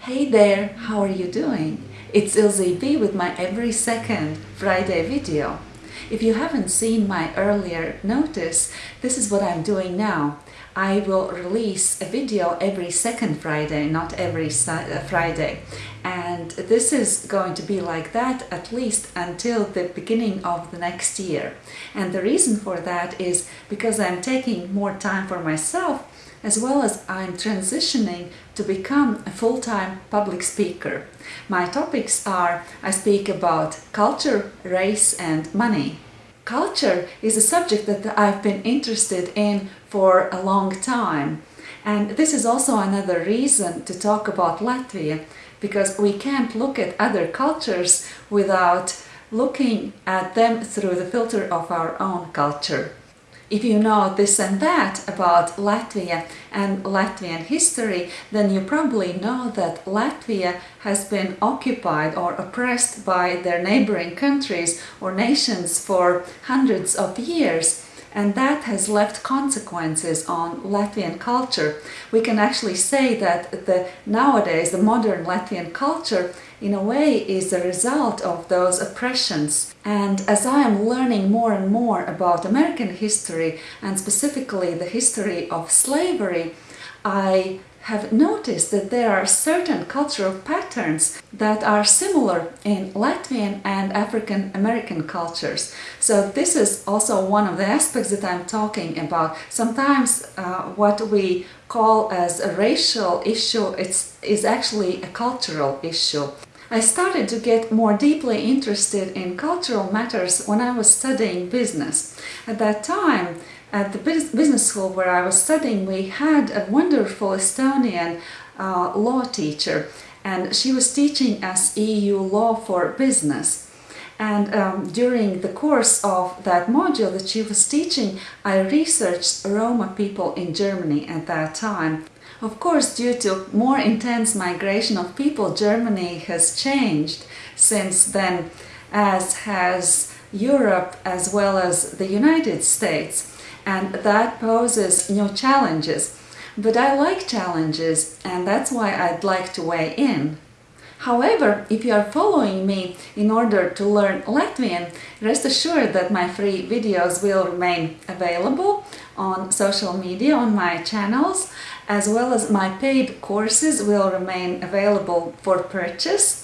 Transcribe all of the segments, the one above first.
Hey there, how are you doing? It's Ilze B with my every second Friday video. If you haven't seen my earlier notice, this is what I'm doing now. I will release a video every second Friday, not every uh, Friday. And this is going to be like that at least until the beginning of the next year. And the reason for that is because I'm taking more time for myself as well as I'm transitioning to become a full-time public speaker. My topics are I speak about culture, race and money. Culture is a subject that I've been interested in for a long time. And this is also another reason to talk about Latvia, because we can't look at other cultures without looking at them through the filter of our own culture. If you know this and that about Latvia and Latvian history, then you probably know that Latvia has been occupied or oppressed by their neighboring countries or nations for hundreds of years and that has left consequences on Latvian culture. We can actually say that the nowadays the modern Latvian culture in a way is a result of those oppressions. And as I am learning more and more about American history and specifically the history of slavery, I have noticed that there are certain cultural patterns that are similar in Latvian and African American cultures. So this is also one of the aspects that I'm talking about. Sometimes uh, what we call as a racial issue it's, is actually a cultural issue. I started to get more deeply interested in cultural matters when I was studying business. At that time, at the business school where I was studying, we had a wonderful Estonian uh, law teacher and she was teaching us EU law for business. And um, during the course of that module that she was teaching, I researched Roma people in Germany at that time. Of course, due to more intense migration of people, Germany has changed since then, as has Europe as well as the United States and that poses new challenges. But I like challenges and that's why I'd like to weigh in. However, if you are following me in order to learn Latvian, rest assured that my free videos will remain available on social media on my channels, as well as my paid courses will remain available for purchase.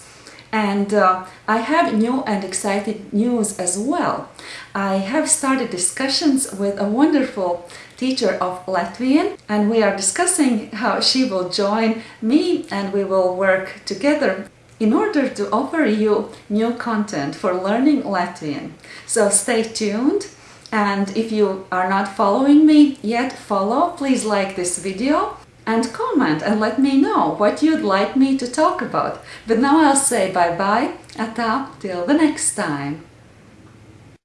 And uh, I have new and exciting news as well. I have started discussions with a wonderful teacher of Latvian and we are discussing how she will join me and we will work together in order to offer you new content for learning Latvian. So stay tuned and if you are not following me yet, follow, please like this video and comment and let me know what you'd like me to talk about. But now I'll say bye-bye, ata, till the next time.